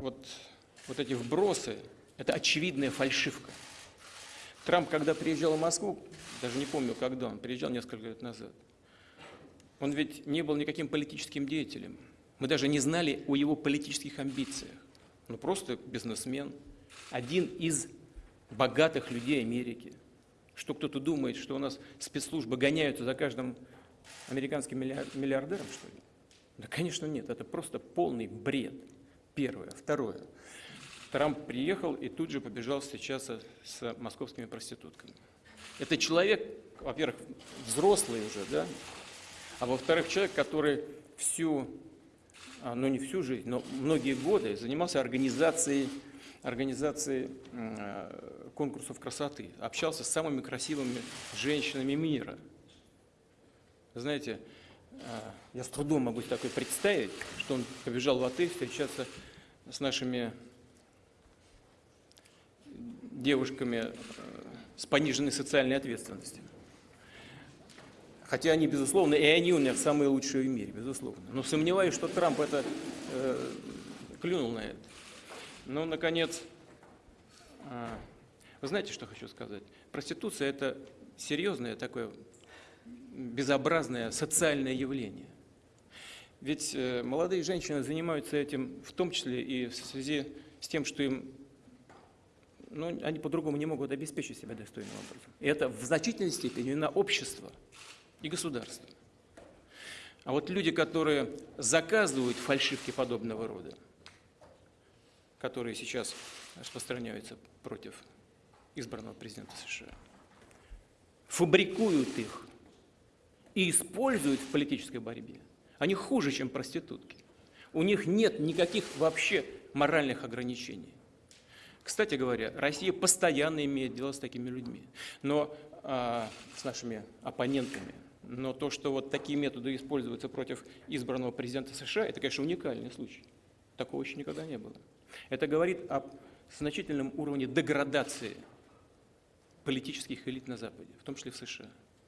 Вот, вот эти вбросы – это очевидная фальшивка. Трамп, когда приезжал в Москву, даже не помню, когда он приезжал, несколько лет назад, он ведь не был никаким политическим деятелем. Мы даже не знали о его политических амбициях. Ну, просто бизнесмен, один из богатых людей Америки. Что кто-то думает, что у нас спецслужбы гоняются за каждым американским миллиардером, что ли? Да, конечно, нет. Это просто полный бред. Первое. Второе. Трамп приехал и тут же побежал встречаться с московскими проститутками. Это человек, во-первых, взрослый уже, да, а во-вторых, человек, который всю, а, ну не всю жизнь, но многие годы занимался организацией, организацией э, конкурсов красоты, общался с самыми красивыми женщинами мира. Знаете, я с трудом могу такое представить, что он побежал в отель встречаться с нашими девушками э, с пониженной социальной ответственностью. Хотя они, безусловно, и они у меня самые лучшие в мире, безусловно. Но сомневаюсь, что Трамп это э, клюнул на это. Ну, наконец, э, вы знаете, что хочу сказать? Проституция – это серьезное такое безобразное социальное явление. Ведь э, молодые женщины занимаются этим в том числе и в связи с тем, что им ну, они по-другому не могут обеспечить себя достойным образом. И это в значительной степени вина общества и государства. А вот люди, которые заказывают фальшивки подобного рода, которые сейчас распространяются против избранного президента США, фабрикуют их и используют в политической борьбе, они хуже, чем проститутки. У них нет никаких вообще моральных ограничений. Кстати говоря, Россия постоянно имеет дело с такими людьми, но а, с нашими оппонентами. Но то, что вот такие методы используются против избранного президента США, это, конечно, уникальный случай. Такого еще никогда не было. Это говорит о значительном уровне деградации политических элит на Западе, в том числе в США.